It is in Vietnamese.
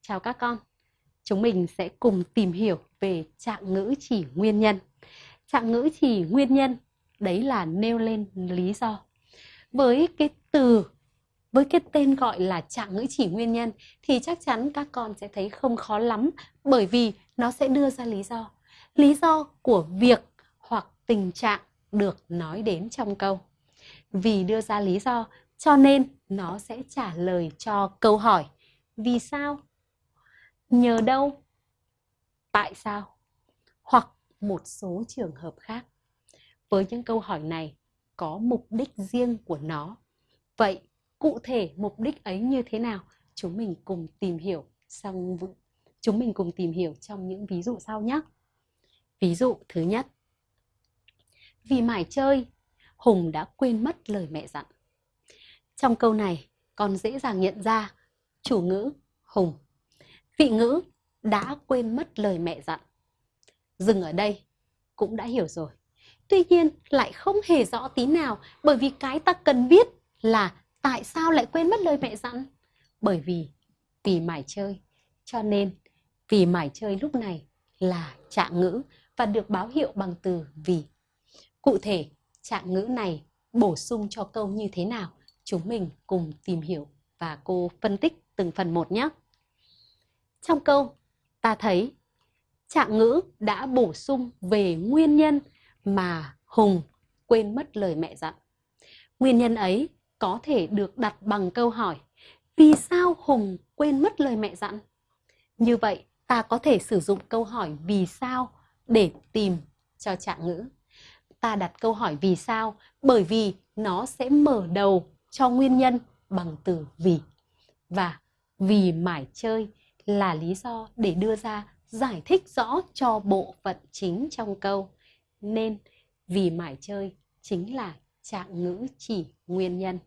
Chào các con. Chúng mình sẽ cùng tìm hiểu về trạng ngữ chỉ nguyên nhân. Trạng ngữ chỉ nguyên nhân, đấy là nêu lên lý do. Với cái từ, với cái tên gọi là trạng ngữ chỉ nguyên nhân thì chắc chắn các con sẽ thấy không khó lắm, bởi vì nó sẽ đưa ra lý do. Lý do của việc hoặc tình trạng được nói đến trong câu. Vì đưa ra lý do, cho nên nó sẽ trả lời cho câu hỏi, vì sao? Nhờ đâu? Tại sao? Hoặc một số trường hợp khác. Với những câu hỏi này có mục đích riêng của nó. Vậy cụ thể mục đích ấy như thế nào? Chúng mình cùng tìm hiểu xong chúng mình cùng tìm hiểu trong những ví dụ sau nhé. Ví dụ thứ nhất. Vì mải chơi, Hùng đã quên mất lời mẹ dặn. Trong câu này, con dễ dàng nhận ra chủ ngữ Hùng, vị ngữ đã quên mất lời mẹ dặn. Dừng ở đây cũng đã hiểu rồi. Tuy nhiên lại không hề rõ tí nào bởi vì cái ta cần biết là tại sao lại quên mất lời mẹ dặn. Bởi vì vì mải chơi cho nên vì mải chơi lúc này là trạng ngữ và được báo hiệu bằng từ vì. Cụ thể, trạng ngữ này bổ sung cho câu như thế nào? Chúng mình cùng tìm hiểu và cô phân tích từng phần một nhé. Trong câu, ta thấy trạng ngữ đã bổ sung về nguyên nhân mà Hùng quên mất lời mẹ dặn. Nguyên nhân ấy có thể được đặt bằng câu hỏi Vì sao Hùng quên mất lời mẹ dặn? Như vậy, ta có thể sử dụng câu hỏi vì sao để tìm cho trạng ngữ. Ta đặt câu hỏi vì sao bởi vì nó sẽ mở đầu cho nguyên nhân bằng từ vì. Và vì mải chơi là lý do để đưa ra giải thích rõ cho bộ phận chính trong câu. Nên vì mải chơi chính là trạng ngữ chỉ nguyên nhân.